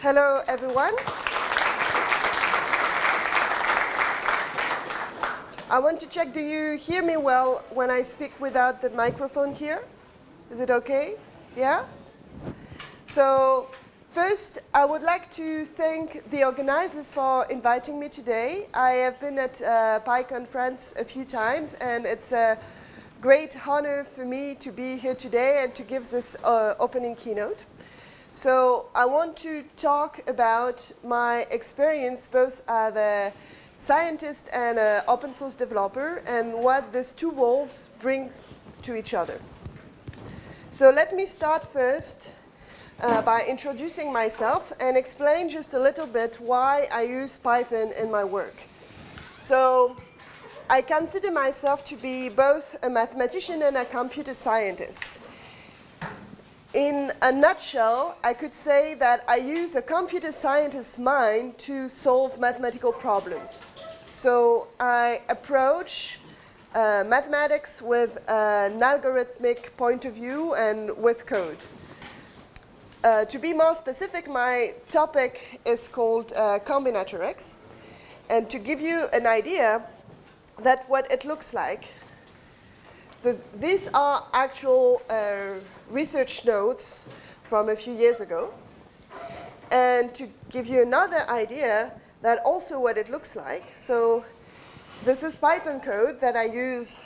Hello, everyone. I want to check, do you hear me well when I speak without the microphone here? Is it okay? Yeah? So first, I would like to thank the organizers for inviting me today. I have been at uh, PyCon France a few times, and it's a great honor for me to be here today and to give this uh, opening keynote. So I want to talk about my experience both as a scientist and an open source developer and what these two roles brings to each other. So let me start first uh, by introducing myself and explain just a little bit why I use Python in my work. So I consider myself to be both a mathematician and a computer scientist. In a nutshell, I could say that I use a computer scientist's mind to solve mathematical problems. So I approach uh, mathematics with an algorithmic point of view and with code. Uh, to be more specific, my topic is called uh, combinatorics. And to give you an idea, that what it looks like, the, these are actual uh, research notes from a few years ago. And to give you another idea, that also what it looks like. So this is Python code that I use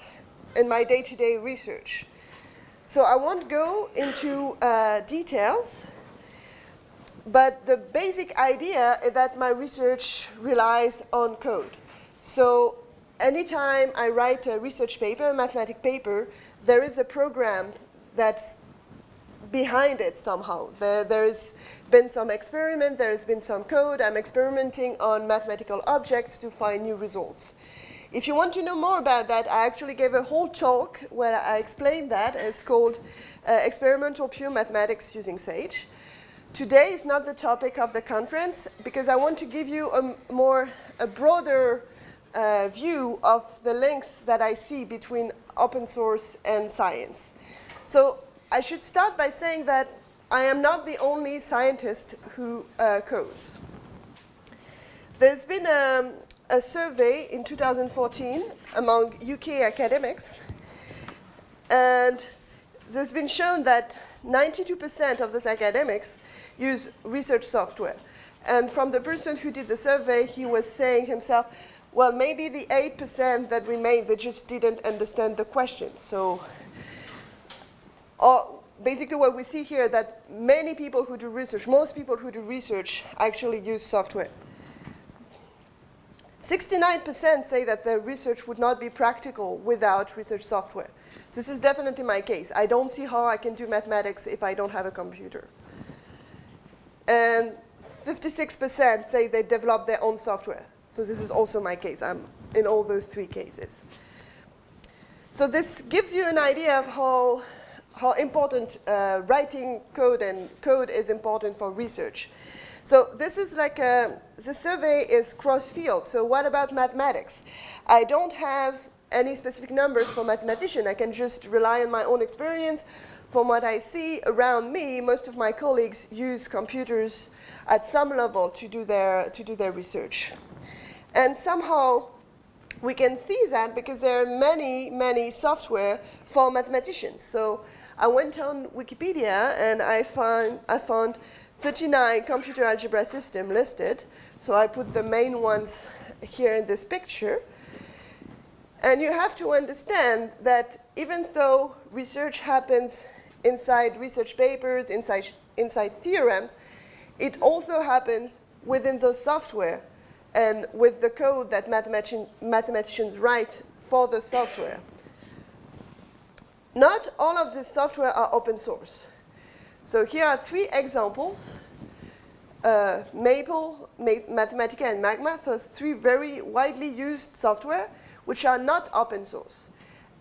in my day-to-day -day research. So I won't go into uh, details, but the basic idea is that my research relies on code. So anytime I write a research paper, a mathematic paper, there is a program that's behind it somehow. There, there's been some experiment, there's been some code. I'm experimenting on mathematical objects to find new results. If you want to know more about that, I actually gave a whole talk where I explained that. It's called uh, Experimental Pure Mathematics Using Sage. Today is not the topic of the conference because I want to give you a more, a broader uh, view of the links that I see between open source and science. So I should start by saying that I am not the only scientist who uh, codes. There's been a, a survey in 2014 among UK academics, and there's been shown that 92% of those academics use research software. And from the person who did the survey, he was saying himself, well, maybe the 8% that remained, they just didn't understand the question. So or basically what we see here that many people who do research, most people who do research actually use software. 69% say that their research would not be practical without research software. This is definitely my case. I don't see how I can do mathematics if I don't have a computer. And 56% say they develop their own software. So this is also my case. I'm in all those three cases. So this gives you an idea of how how important uh, writing code and code is important for research. So this is like a, the survey is cross-field. So what about mathematics? I don't have any specific numbers for mathematician. I can just rely on my own experience. From what I see around me, most of my colleagues use computers at some level to do their, to do their research. And somehow, we can see that because there are many, many software for mathematicians. So I went on Wikipedia and I found, I found 39 computer algebra systems listed. So I put the main ones here in this picture. And you have to understand that even though research happens inside research papers, inside, inside theorems, it also happens within those software and with the code that mathematician, mathematicians write for the software. Not all of this software are open source. So here are three examples. Uh, Maple, Ma Mathematica, and Magma, so three very widely used software which are not open source.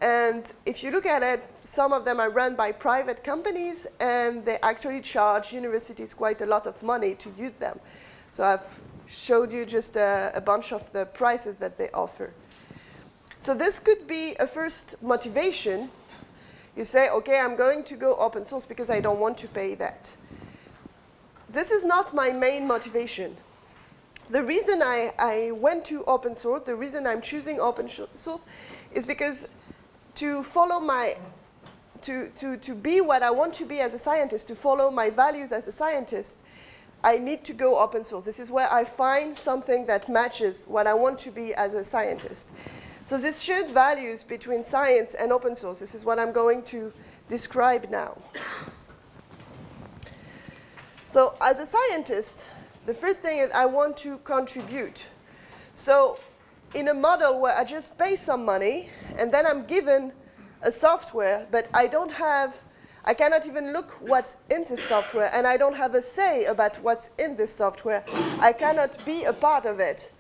And if you look at it, some of them are run by private companies and they actually charge universities quite a lot of money to use them. So I've showed you just a, a bunch of the prices that they offer. So this could be a first motivation you say, okay, I'm going to go open source because I don't want to pay that. this is not my main motivation. The reason I, I went to open source, the reason I'm choosing open source is because to follow my, to, to, to be what I want to be as a scientist, to follow my values as a scientist, I need to go open source. This is where I find something that matches what I want to be as a scientist. So this shared values between science and open source, this is what I'm going to describe now. So as a scientist, the first thing is I want to contribute. So in a model where I just pay some money and then I'm given a software, but I don't have, I cannot even look what's in this software and I don't have a say about what's in this software. I cannot be a part of it.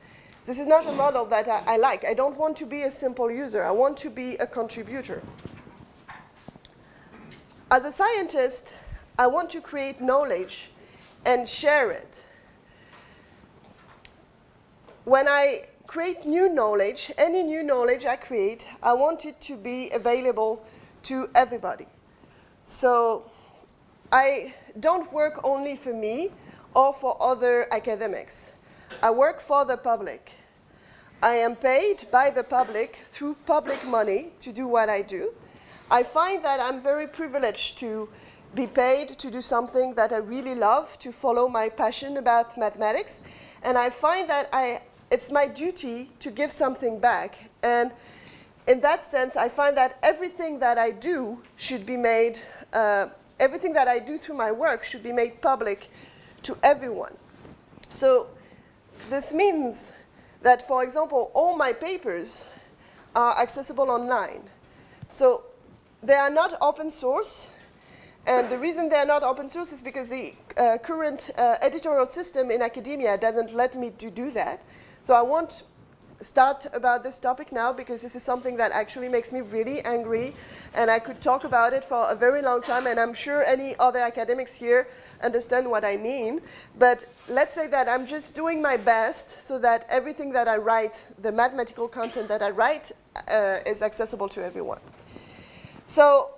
This is not a model that I, I like. I don't want to be a simple user. I want to be a contributor. As a scientist, I want to create knowledge and share it. When I create new knowledge, any new knowledge I create, I want it to be available to everybody. So I don't work only for me or for other academics. I work for the public. I am paid by the public through public money to do what I do. I find that I'm very privileged to be paid to do something that I really love, to follow my passion about mathematics. And I find that I, it's my duty to give something back. And in that sense, I find that everything that I do should be made, uh, everything that I do through my work should be made public to everyone. So this means that, for example, all my papers are accessible online. So they are not open source. And the reason they are not open source is because the uh, current uh, editorial system in academia doesn't let me to do that. So I won't start about this topic now because this is something that actually makes me really angry and I could talk about it for a very long time and I'm sure any other academics here understand what I mean. But let's say that I'm just doing my best so that everything that I write, the mathematical content that I write uh, is accessible to everyone. So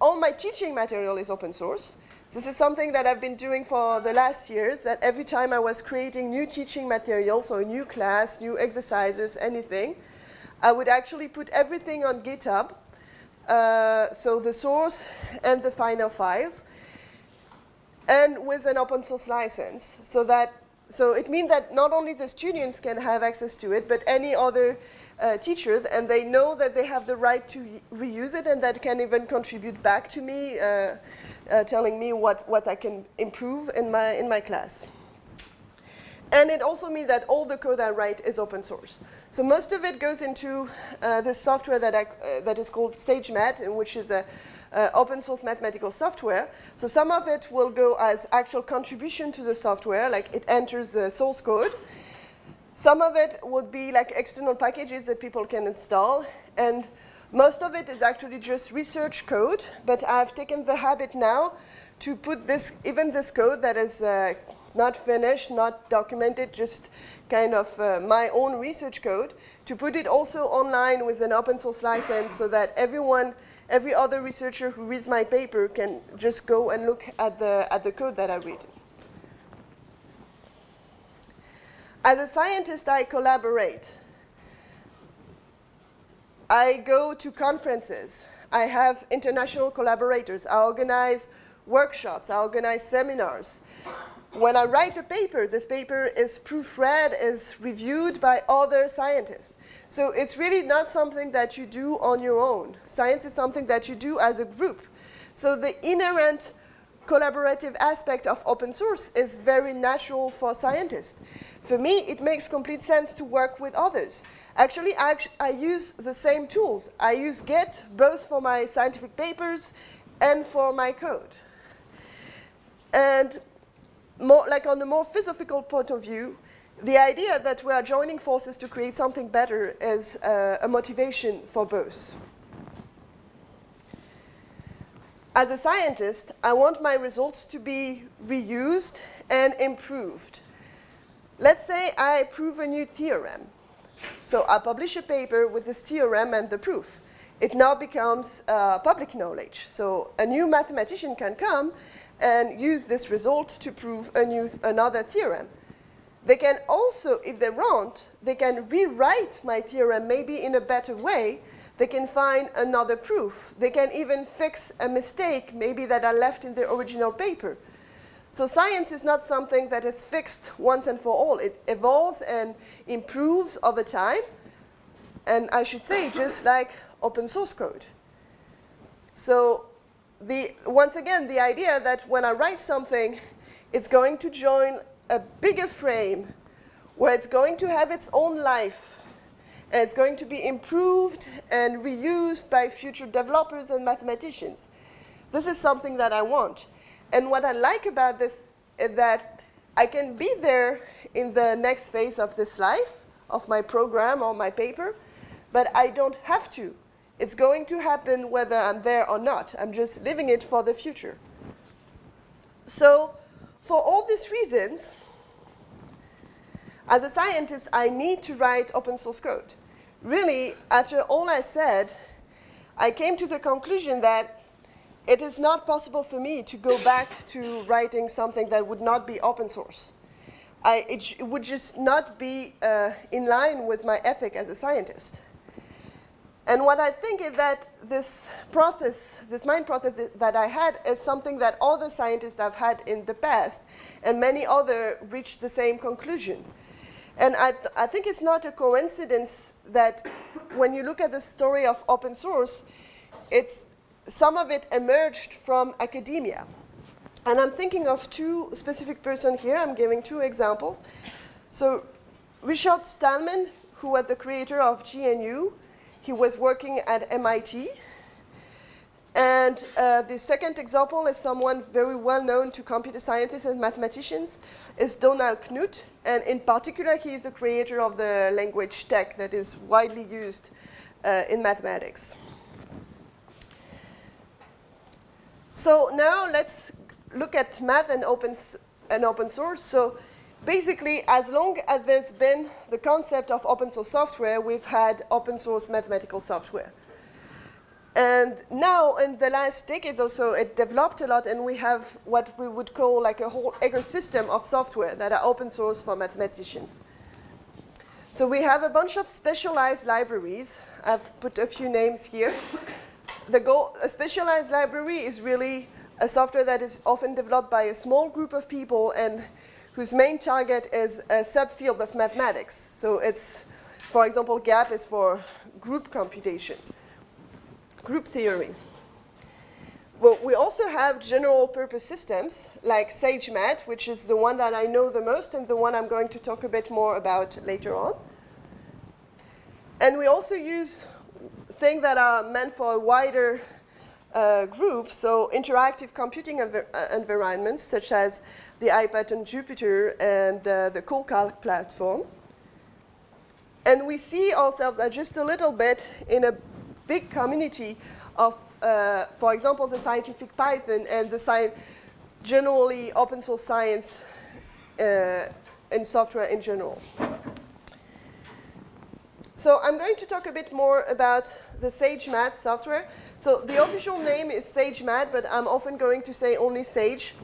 all my teaching material is open source. This is something that I've been doing for the last years, that every time I was creating new teaching materials, so a new class, new exercises, anything, I would actually put everything on GitHub, uh, so the source and the final files, and with an open source license, so that so it means that not only the students can have access to it, but any other uh, teachers, and they know that they have the right to reuse it and that can even contribute back to me, uh, uh, telling me what, what I can improve in my, in my class. And it also means that all the code I write is open source. So most of it goes into uh, this software that, I, uh, that is called SageMath, which is a uh, open source mathematical software. So some of it will go as actual contribution to the software, like it enters the source code. Some of it would be like external packages that people can install. And most of it is actually just research code, but I've taken the habit now to put this, even this code that is uh, not finished, not documented, just kind of uh, my own research code, to put it also online with an open source license so that everyone, every other researcher who reads my paper can just go and look at the, at the code that I read. As a scientist, I collaborate. I go to conferences. I have international collaborators. I organize workshops. I organize seminars. When I write a paper, this paper is proofread, is reviewed by other scientists. So it's really not something that you do on your own. Science is something that you do as a group. So the inherent collaborative aspect of open source is very natural for scientists. For me, it makes complete sense to work with others. Actually, I, I use the same tools. I use Git both for my scientific papers and for my code. And more, like on a more philosophical point of view, the idea that we are joining forces to create something better is uh, a motivation for both. As a scientist, I want my results to be reused and improved. Let's say I prove a new theorem. So I publish a paper with this theorem and the proof. It now becomes uh, public knowledge. So a new mathematician can come and use this result to prove a new, another theorem. They can also, if they want, they can rewrite my theorem maybe in a better way. They can find another proof. They can even fix a mistake maybe that I left in the original paper. So science is not something that is fixed once and for all. It evolves and improves over time. And I should say, just like open source code. So the, once again, the idea that when I write something, it's going to join a bigger frame where it's going to have its own life and it's going to be improved and reused by future developers and mathematicians. This is something that I want. And what I like about this is that I can be there in the next phase of this life, of my program or my paper, but I don't have to. It's going to happen whether I'm there or not. I'm just living it for the future. So for all these reasons, as a scientist, I need to write open source code. Really, after all I said, I came to the conclusion that it is not possible for me to go back to writing something that would not be open source. I, it, it, would just not be uh, in line with my ethic as a scientist. And what I think is that this process, this mind process that I had is something that other scientists have had in the past, and many other reached the same conclusion. And I, th I think it's not a coincidence that when you look at the story of open source, it's, some of it emerged from academia. And I'm thinking of two specific persons here. I'm giving two examples. So Richard Stallman, who was the creator of GNU, he was working at MIT. And uh, the second example is someone very well known to computer scientists and mathematicians, is Donald Knuth. And in particular, he is the creator of the language TeX that is widely used uh, in mathematics. So now let's look at math and open, and open source. So basically, as long as there's been the concept of open source software, we've had open source mathematical software. And now, in the last decades or so, it developed a lot, and we have what we would call like a whole ecosystem of software that are open source for mathematicians. So we have a bunch of specialized libraries. I've put a few names here. The goal, a specialized library is really a software that is often developed by a small group of people and whose main target is a subfield of mathematics. So it's, for example, GAP is for group computation, group theory. Well, we also have general purpose systems like SageMath, which is the one that I know the most and the one I'm going to talk a bit more about later on. And we also use things that are meant for a wider uh, group, so interactive computing uh, environments such as the iPad IPython Jupyter and uh, the CoCalc platform. And we see ourselves as just a little bit in a big community of, uh, for example, the scientific Python and the sci generally open source science uh, and software in general. So I'm going to talk a bit more about the SageMath software. So the official name is SageMath, but I'm often going to say only Sage.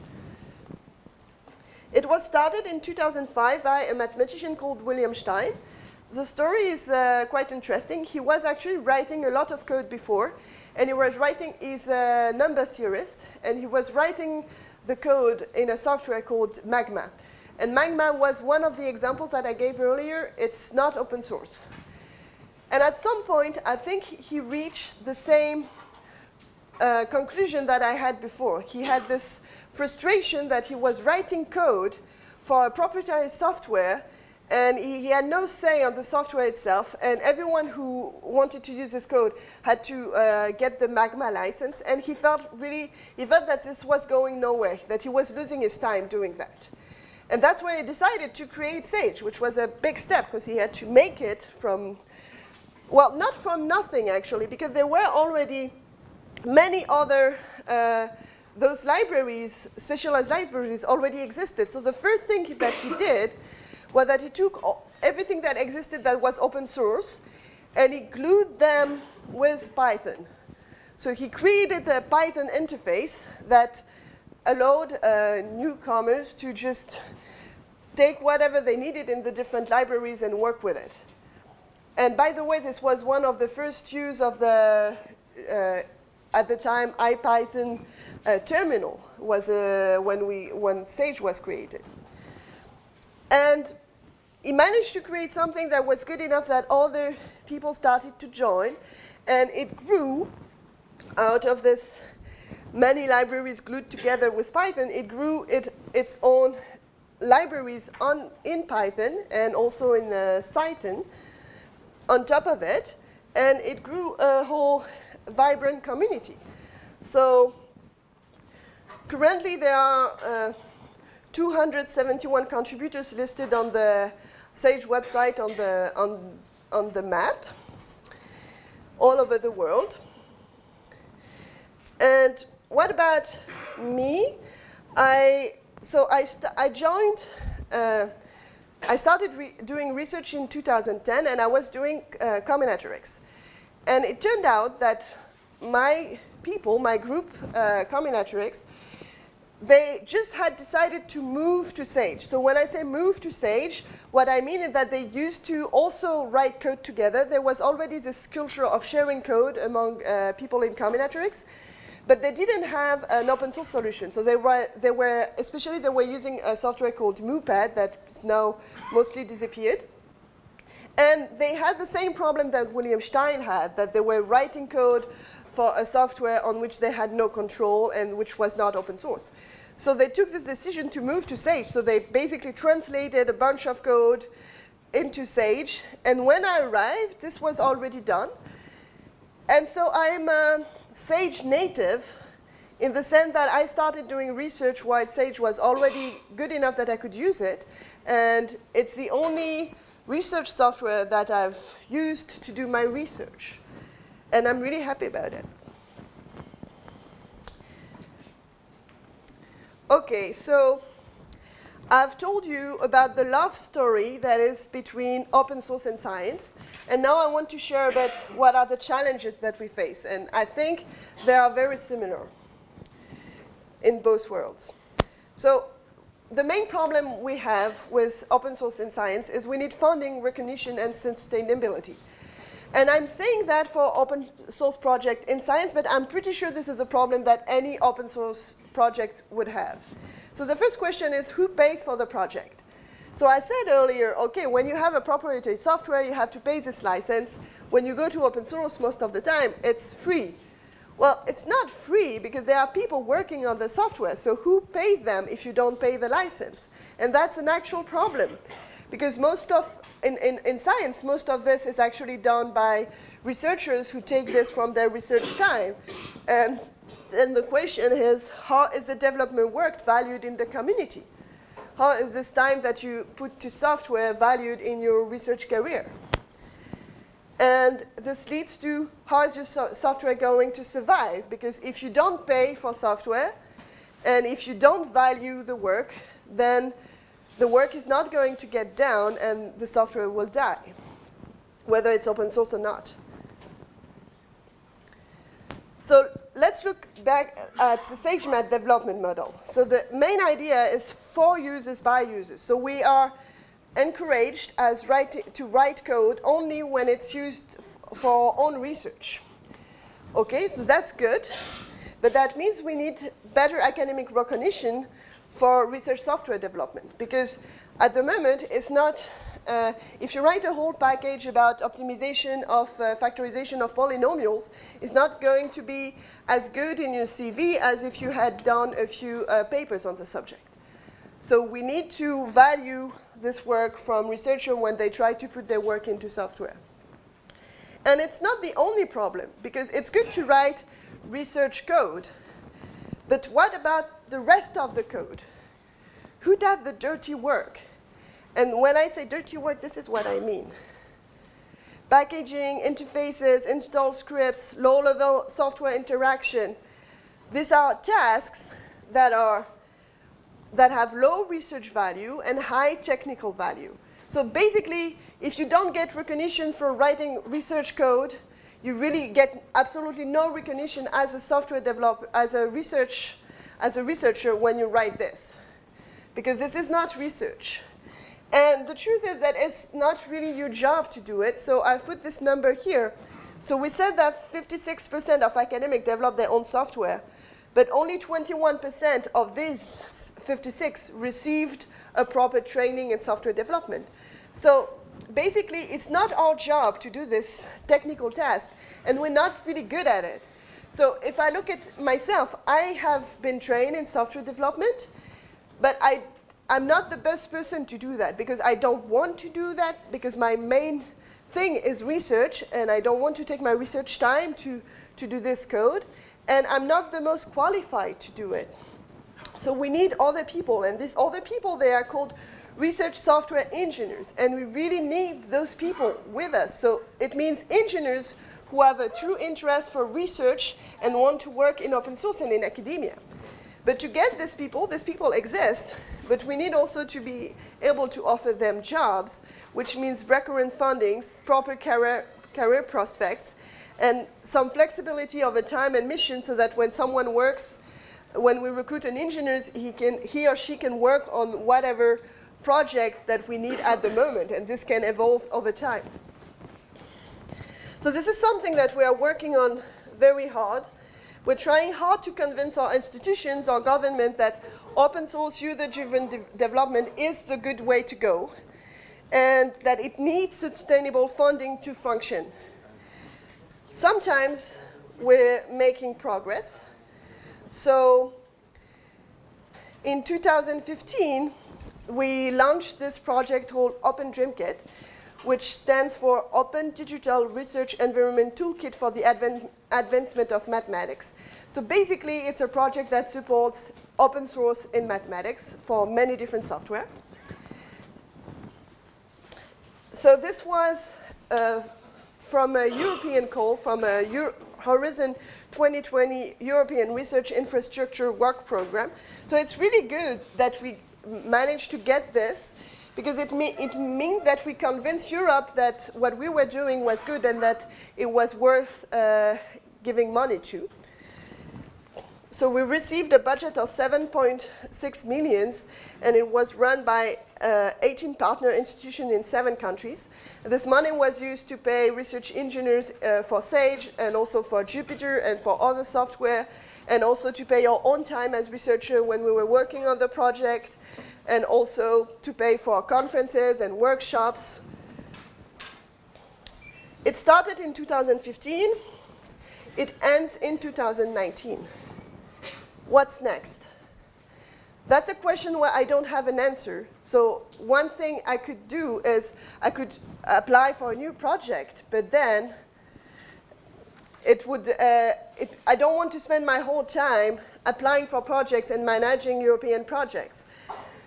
It was started in 2005 by a mathematician called William Stein. The story is uh, quite interesting. He was actually writing a lot of code before, and he was writing, he's a number theorist, and he was writing the code in a software called Magma. And Magma was one of the examples that I gave earlier. It's not open source. And at some point, I think he reached the same uh, conclusion that I had before. He had this frustration that he was writing code for a proprietary software and he, he, had no say on the software itself, and everyone who wanted to use this code had to uh, get the Magma license, and he felt really, he felt that this was going nowhere, that he was losing his time doing that. And that's why he decided to create Sage, which was a big step, because he had to make it from well, not from nothing, actually, because there were already many other, uh, those libraries, specialized libraries already existed. So the first thing that he did was that he took everything that existed that was open source and he glued them with Python. So he created a Python interface that allowed uh, newcomers to just take whatever they needed in the different libraries and work with it. And by the way, this was one of the first use of the, uh, at the time, IPython uh, terminal was uh, when, we, when Sage was created. And he managed to create something that was good enough that other people started to join, and it grew out of this many libraries glued together with Python, it grew it, its own libraries on, in Python and also in uh, Cython on top of it, and it grew a whole vibrant community. So currently there are uh, 271 contributors listed on the Sage website on the, on, on the map all over the world. And what about me? I, so I, I joined, uh, I started re doing research in 2010 and I was doing uh, combinatorics. And it turned out that my people, my group, uh, combinatorics, they just had decided to move to Sage. So when I say move to Sage, what I mean is that they used to also write code together. There was already this culture of sharing code among uh, people in combinatorics, but they didn't have an open source solution. So they were, they were, especially they were using a software called MuPAD that's now mostly disappeared. And they had the same problem that William Stein had, that they were writing code for a software on which they had no control and which was not open source. So they took this decision to move to Sage. So they basically translated a bunch of code into Sage. And when I arrived, this was already done. And so I'm a Sage native in the sense that I started doing research while Sage was already good enough that I could use it. And it's the only research software that I've used to do my research. And I'm really happy about it. Okay, so I've told you about the love story that is between open source and science. And now I want to share a bit what are the challenges that we face. And I think they are very similar in both worlds. So the main problem we have with open source and science is we need funding, recognition, and sustainability. And I'm saying that for open source project in science, but I'm pretty sure this is a problem that any open source project would have. So the first question is who pays for the project? So I said earlier, okay, when you have a proprietary software, you have to pay this license. When you go to open source, most of the time, it's free. Well, it's not free because there are people working on the software. So who pays them if you don't pay the license? And that's an actual problem. Because most of, in, in, in science, most of this is actually done by researchers who take this from their research time. And then the question is, how is the development work valued in the community? How is this time that you put to software valued in your research career? And this leads to how is your so software going to survive? Because if you don't pay for software, and if you don't value the work, then the work is not going to get down and the software will die, whether it's open source or not. So let's look back at the SageMath development model. So the main idea is for users by users. So we are encouraged as write to write code only when it's used for our own research. Okay, so that's good. But that means we need better academic recognition for research software development. Because at the moment, it's not, uh, if you write a whole package about optimization of uh, factorization of polynomials, it's not going to be as good in your CV as if you had done a few uh, papers on the subject. So we need to value this work from researchers when they try to put their work into software. And it's not the only problem, because it's good to write research code, but what about the rest of the code? Who does the dirty work? And when I say dirty work, this is what I mean. Packaging, interfaces, install scripts, low-level software interaction. These are tasks that, are, that have low research value and high technical value. So basically, if you don't get recognition for writing research code, you really get absolutely no recognition as a software developer, as a research, as a researcher when you write this. Because this is not research. And the truth is that it's not really your job to do it, so I've put this number here. So we said that 56% of academics develop their own software, but only 21% of these 56 received a proper training in software development. So basically, it's not our job to do this technical task, and we're not really good at it. So if I look at myself, I have been trained in software development, but I I'm not the best person to do that because I don't want to do that because my main thing is research and I don't want to take my research time to, to do this code and I'm not the most qualified to do it. So we need other people and these other people, they are called research software engineers and we really need those people with us. So it means engineers who have a true interest for research and want to work in open source and in academia. But to get these people, these people exist, but we need also to be able to offer them jobs, which means recurrent fundings, proper career, career prospects, and some flexibility over time and mission so that when someone works, when we recruit an engineer, he, can, he or she can work on whatever project that we need at the moment, and this can evolve over time. So this is something that we are working on very hard. We're trying hard to convince our institutions, our government, that open source user-driven de development is the good way to go and that it needs sustainable funding to function. Sometimes we're making progress. So in 2015, we launched this project called Open DreamKit, which stands for Open Digital Research Environment Toolkit for the Advan Advancement of Mathematics. So basically, it's a project that supports open source in mathematics for many different software. So this was uh, from a European call, from a Euro Horizon 2020 European Research Infrastructure Work Program. So it's really good that we managed to get this because it, me it means that we convinced Europe that what we were doing was good and that it was worth uh, giving money to. So we received a budget of 7.6 millions, and it was run by uh, 18 partner institutions in seven countries. This money was used to pay research engineers uh, for SAGE and also for Jupyter and for other software, and also to pay our own time as researchers when we were working on the project, and also to pay for conferences and workshops. It started in 2015. It ends in 2019. What's next? That's a question where I don't have an answer. So one thing I could do is I could apply for a new project, but then it would, uh, it, I don't want to spend my whole time applying for projects and managing European projects.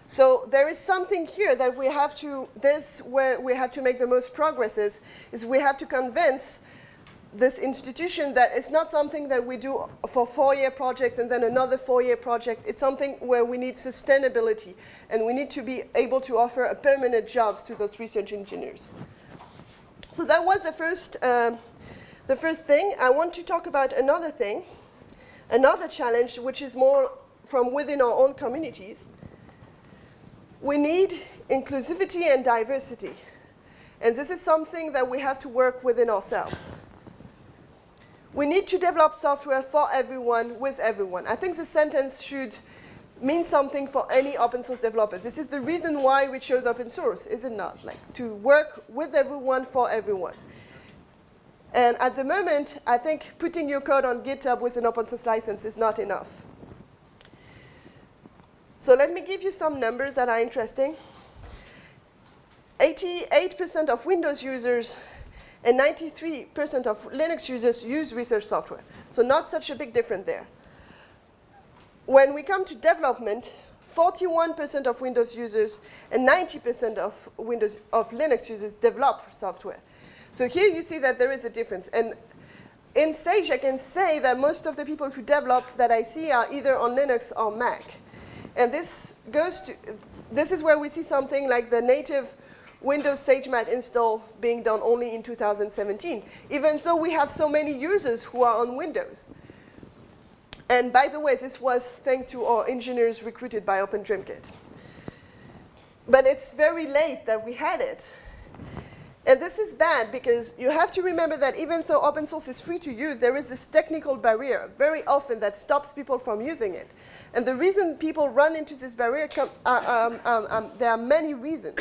So there is something here that we have to, this where we have to make the most progress is is we have to convince this institution that it's not something that we do for four-year project and then another four-year project. It's something where we need sustainability and we need to be able to offer permanent jobs to those research engineers. So that was the first, uh, the first thing. I want to talk about another thing, another challenge, which is more from within our own communities. We need inclusivity and diversity. And this is something that we have to work within ourselves. We need to develop software for everyone, with everyone. I think the sentence should mean something for any open source developer. This is the reason why we chose open source, is it not? Like to work with everyone for everyone. And at the moment, I think putting your code on GitHub with an open source license is not enough. So let me give you some numbers that are interesting. 88% of Windows users and 93% of Linux users use research software. So not such a big difference there. When we come to development, 41% of Windows users and 90% of Windows of Linux users develop software. So here you see that there is a difference. And in Sage, I can say that most of the people who develop that I see are either on Linux or Mac. And this goes to, this is where we see something like the native Windows SageMath install being done only in 2017, even though we have so many users who are on Windows. And by the way, this was thanks to our engineers recruited by OpenDreamKit. But it's very late that we had it. And this is bad because you have to remember that even though open source is free to use, there is this technical barrier very often that stops people from using it. And the reason people run into this barrier, um, um, um, there are many reasons.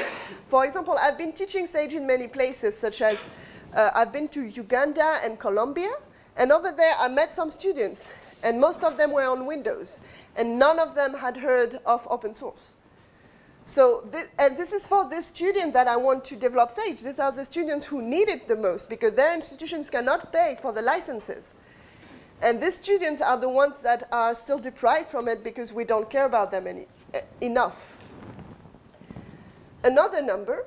For example, I've been teaching Sage in many places, such as uh, I've been to Uganda and Colombia, and over there I met some students, and most of them were on Windows, and none of them had heard of open source. So, this, and this is for this student that I want to develop Sage. These are the students who need it the most because their institutions cannot pay for the licenses. And these students are the ones that are still deprived from it because we don't care about them any, uh, enough. Another number,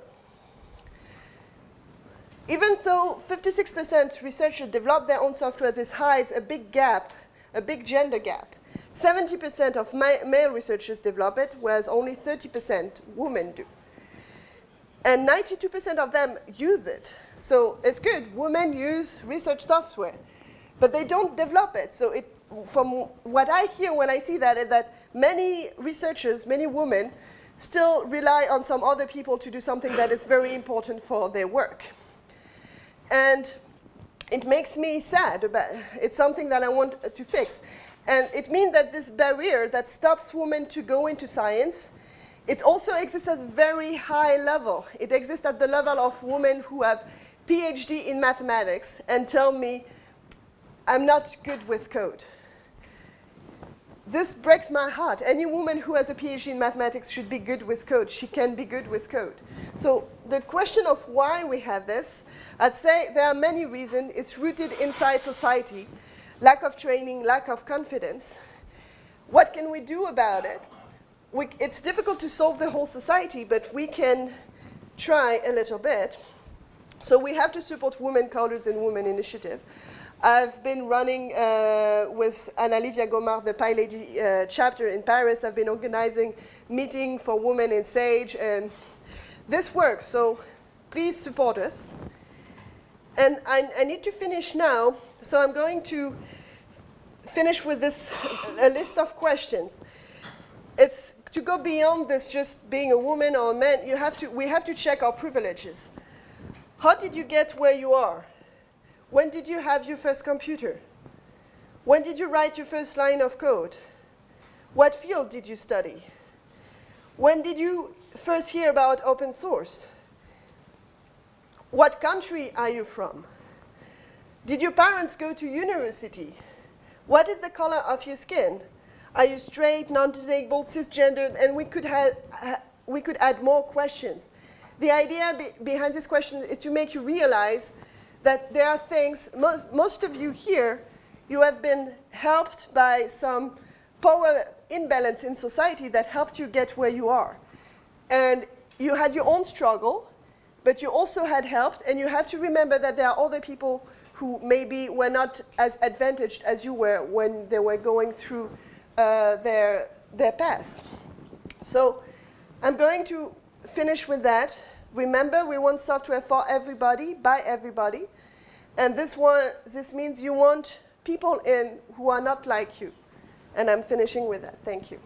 even though 56% researchers develop their own software, this hides a big gap, a big gender gap. 70% of ma male researchers develop it, whereas only 30% women do. And 92% of them use it. So it's good. Women use research software, but they don't develop it. So it, from what I hear when I see that is that many researchers, many women, still rely on some other people to do something that is very important for their work. And it makes me sad. But it's something that I want to fix. And it means that this barrier that stops women to go into science, it also exists at a very high level. It exists at the level of women who have PhD in mathematics and tell me, I'm not good with code. This breaks my heart. Any woman who has a PhD in mathematics should be good with code. She can be good with code. So the question of why we have this, I'd say there are many reasons. It's rooted inside society lack of training, lack of confidence. What can we do about it? We, it's difficult to solve the whole society, but we can try a little bit. So we have to support women coders and women initiative. I've been running uh, with Anna-Livia Gomard, the PyLady uh, chapter in Paris. I've been organizing meeting for women in Sage, and this works, so please support us. And I, I need to finish now, so I'm going to finish with this a list of questions. It's to go beyond this just being a woman or a man, you have to, we have to check our privileges. How did you get where you are? When did you have your first computer? When did you write your first line of code? What field did you study? When did you first hear about open source? What country are you from? Did your parents go to university? What is the color of your skin? Are you straight, non-disabled, cisgendered? And we could, have, we could add more questions. The idea be behind this question is to make you realize that there are things, most, most of you here, you have been helped by some power imbalance in society that helped you get where you are. And you had your own struggle, but you also had helped, and you have to remember that there are other people who maybe were not as advantaged as you were when they were going through uh, their, their past. So I'm going to finish with that. Remember, we want software for everybody, by everybody. And this, one, this means you want people in who are not like you. And I'm finishing with that. Thank you.